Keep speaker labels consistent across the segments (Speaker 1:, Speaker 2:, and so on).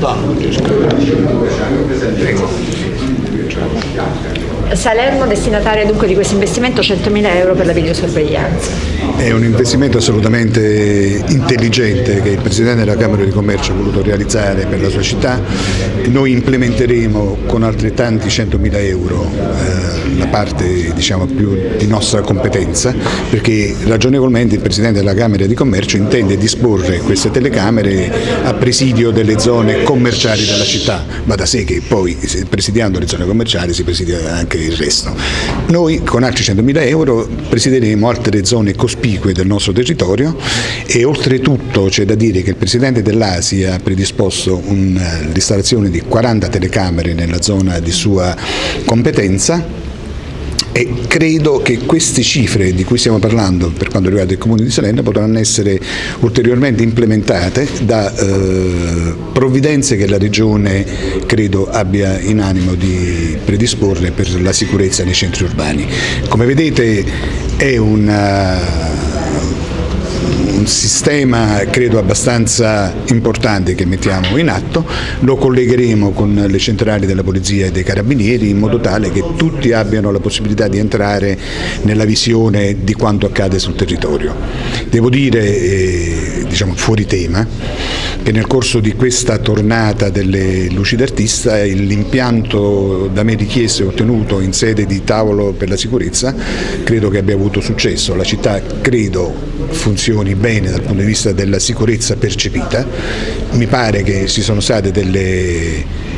Speaker 1: da.
Speaker 2: Salerno destinataria dunque di questo investimento 100.000 euro per la videosorveglianza.
Speaker 3: È un investimento assolutamente intelligente che il Presidente della Camera di Commercio ha voluto realizzare per la sua città. Noi implementeremo con altrettanti 100.000 euro eh, la parte diciamo, più di nostra competenza perché ragionevolmente il Presidente della Camera di Commercio intende disporre queste telecamere a presidio delle zone commerciali della città, ma da sé che poi presidiando le zone commerciali si presidia anche il resto. Noi con altri 100.000 euro presideremo altre zone cospicue del nostro territorio e oltretutto c'è da dire che il Presidente dell'ASI ha predisposto l'installazione di 40 telecamere nella zona di sua competenza e credo che queste cifre di cui stiamo parlando per quanto riguarda il Comune di Salerno potranno essere ulteriormente implementate da eh, provvidenze che la Regione credo abbia in animo di predisporre per la sicurezza nei centri urbani. Come vedete è una un sistema credo abbastanza importante che mettiamo in atto, lo collegheremo con le centrali della Polizia e dei Carabinieri in modo tale che tutti abbiano la possibilità di entrare nella visione di quanto accade sul territorio. Devo dire, eh, diciamo fuori tema, che nel corso di questa tornata delle luci d'artista l'impianto da me richiesto e ottenuto in sede di tavolo per la sicurezza credo che abbia avuto successo, la città credo funzioni bene dal punto di vista della sicurezza percepita, mi pare che ci sono state delle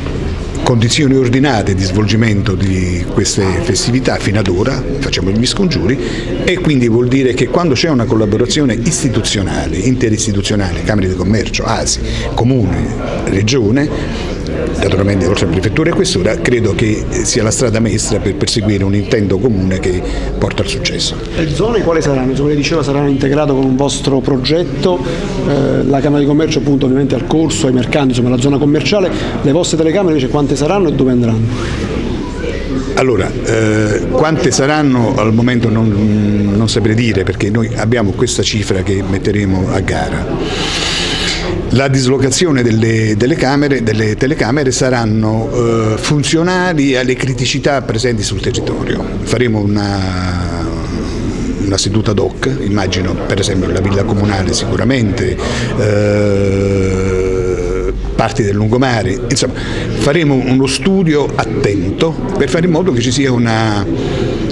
Speaker 3: condizioni ordinate di svolgimento di queste festività fino ad ora, facciamo gli scongiuri e quindi vuol dire che quando c'è una collaborazione istituzionale, interistituzionale, Camere di Commercio, ASI, Comune, Regione, naturalmente oltre a prefettura e questura, credo che sia la strada maestra per perseguire un intento comune che porta al successo.
Speaker 1: Le zone quali saranno? Come diceva saranno integrate con un vostro progetto, eh, la Camera di Commercio appunto ovviamente al corso, ai mercanti, insomma la zona commerciale, le vostre telecamere invece quante saranno e dove andranno?
Speaker 3: Allora, eh, quante saranno al momento non, non saprei dire perché noi abbiamo questa cifra che metteremo a gara. La dislocazione delle, delle, camere, delle telecamere saranno eh, funzionali alle criticità presenti sul territorio. Faremo una, una seduta ad hoc, immagino per esempio la villa comunale sicuramente, eh, parti del lungomare, insomma faremo uno studio attento per fare in modo che ci sia una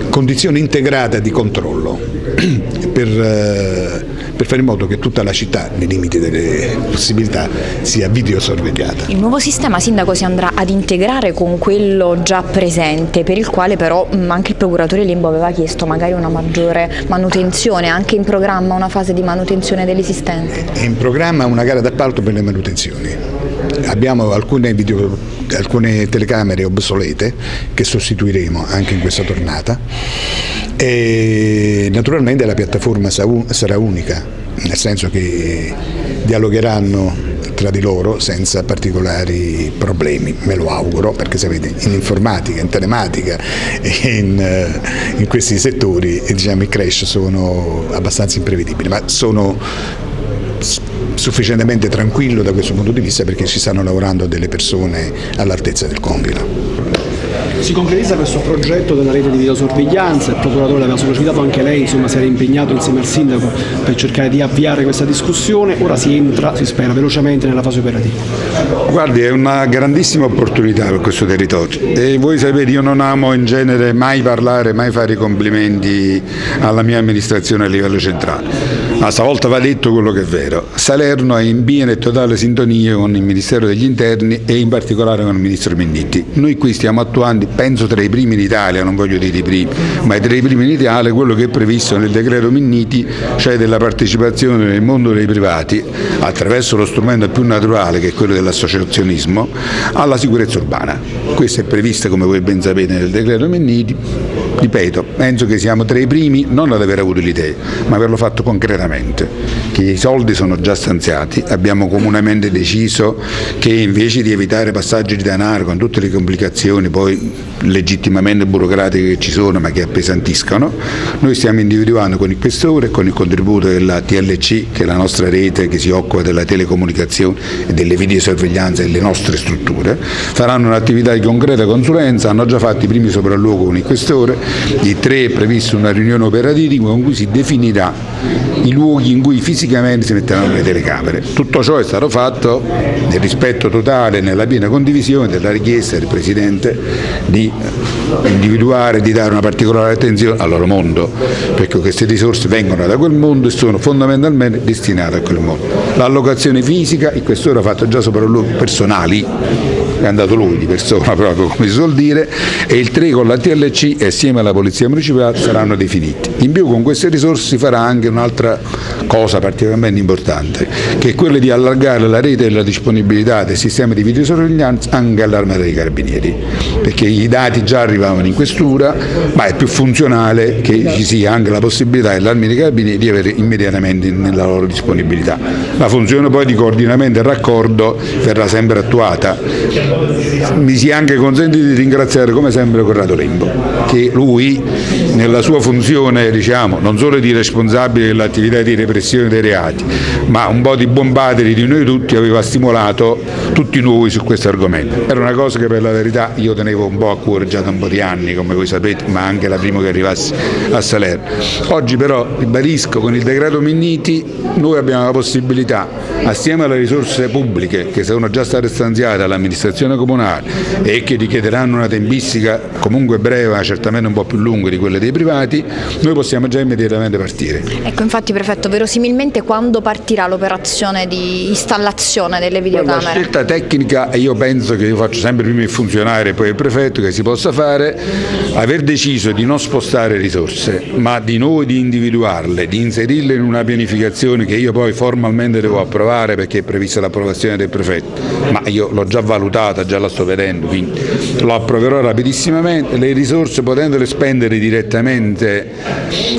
Speaker 3: condizione integrata di controllo per, eh, per fare in modo che tutta la città, nei limiti delle possibilità, sia videosorvegliata.
Speaker 2: Il nuovo sistema sindaco si andrà ad integrare con quello già presente, per il quale però mm, anche il procuratore Limbo aveva chiesto magari una maggiore manutenzione, anche in programma una fase di manutenzione dell'esistente.
Speaker 3: È in programma una gara d'appalto per le manutenzioni. Abbiamo alcune, video, alcune telecamere obsolete che sostituiremo anche in questa tornata. E naturalmente la piattaforma sarà unica, nel senso che dialogheranno tra di loro senza particolari problemi, me lo auguro, perché sapete in informatica, in telematica in, eh, in, questi settori diciamo, i crash sono abbastanza imprevedibili, ma sono sufficientemente tranquillo da questo punto di vista perché ci stanno lavorando delle persone all'altezza del compito.
Speaker 1: Si concretizza questo progetto della rete di videosorveglianza, il procuratore l'aveva sollecitato anche lei, insomma si era impegnato insieme al sindaco per cercare di avviare questa discussione, ora si entra, si spera, velocemente nella fase operativa.
Speaker 4: Guardi, è una grandissima opportunità per questo territorio e voi sapete io non amo in genere mai parlare, mai fare i complimenti alla mia amministrazione a livello centrale ma stavolta va detto quello che è vero. Salerno è in piena e totale sintonia con il Ministero degli Interni e in particolare con il Ministro Minnitti. Noi qui stiamo attuando, penso tra i primi in Italia, non voglio dire i primi, ma tra i primi in Italia quello che è previsto nel decreto Minniti, cioè della partecipazione nel mondo dei privati, attraverso lo strumento più naturale che è quello dell'associazionismo, alla sicurezza urbana. Questo è previsto come voi ben sapete nel decreto Minniti ripeto, penso che siamo tra i primi non ad aver avuto l'idea, ma averlo fatto concretamente, che i soldi sono già stanziati, abbiamo comunemente deciso che invece di evitare passaggi di denaro con tutte le complicazioni poi legittimamente burocratiche che ci sono ma che appesantiscono, noi stiamo individuando con il questore e con il contributo della TLC, che è la nostra rete che si occupa della telecomunicazione e delle videosorveglianze delle nostre strutture, faranno un'attività di concreta consulenza, hanno già fatto i primi sopralluoghi con il questore, di tre è prevista una riunione operativa con cui si definirà i luoghi in cui fisicamente si metteranno le telecamere. Tutto ciò è stato fatto nel rispetto totale e nella piena condivisione della richiesta del Presidente di individuare, di dare una particolare attenzione al loro mondo, perché queste risorse vengono da quel mondo e sono fondamentalmente destinate a quel mondo. L'allocazione fisica, il questore ha fatto già sopralluoghi personali, è andato lui di persona proprio come si suol dire, e il 3 con la TLC e assieme alla Polizia Municipale saranno definiti. In più con queste risorse si farà anche un'altra cosa particolarmente importante, che è quella di allargare la rete e la disponibilità del sistema di videosorveglianza anche all'arma dei carabinieri, perché i dati già arrivavano in questura, ma è più funzionale che ci sia anche la possibilità dell'arma dei carabinieri di avere immediatamente nella loro disponibilità. La funzione poi di coordinamento e raccordo verrà sempre attuata. Mi si è anche consentito di ringraziare come sempre Corrado Lembo, che lui nella sua funzione diciamo, non solo di responsabile dell'attività di repressione dei reati, ma un po' di bombateri di noi tutti aveva stimolato tutti noi su questo argomento. Era una cosa che per la verità io tenevo un po' a cuore già da un po' di anni, come voi sapete, ma anche la prima che arrivassi a Salerno. Oggi però, ribadisco, con il decreto Minniti noi abbiamo la possibilità, assieme alle risorse pubbliche che sono già state stanziate all'amministrazione comunale e che richiederanno una tempistica comunque breve, ma certamente un po' più lunga di quelle dei privati, noi possiamo già immediatamente partire.
Speaker 2: Ecco, infatti prefetto, verosimilmente quando partirà l'operazione di installazione delle videocamere?
Speaker 4: La scelta tecnica, e io penso che io faccio sempre prima il funzionario e poi il prefetto, che si possa fare, aver deciso di non spostare risorse, ma di noi di individuarle, di inserirle in una pianificazione che io poi formalmente devo approvare perché è prevista l'approvazione del prefetto, ma io l'ho già valutata, già la sto vedendo, quindi lo approverò rapidissimamente, le risorse potendole spendere direttamente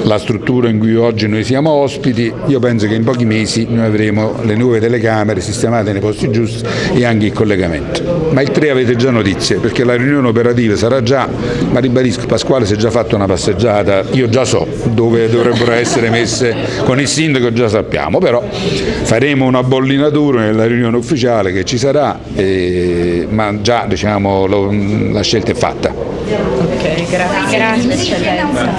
Speaker 4: la struttura in cui oggi noi siamo ospiti, io penso che in pochi mesi noi avremo le nuove telecamere sistemate nei posti giusti e anche il collegamento. Ma il 3 avete già notizie perché la riunione operativa sarà già, ma ribadisco Pasquale si è già fatto una passeggiata, io già so dove dovrebbero essere messe con il sindaco già sappiamo, però faremo una bollinatura nella riunione ufficiale che ci sarà, eh, ma già diciamo, lo, la scelta è fatta.
Speaker 2: Ok, grazie. Grazie.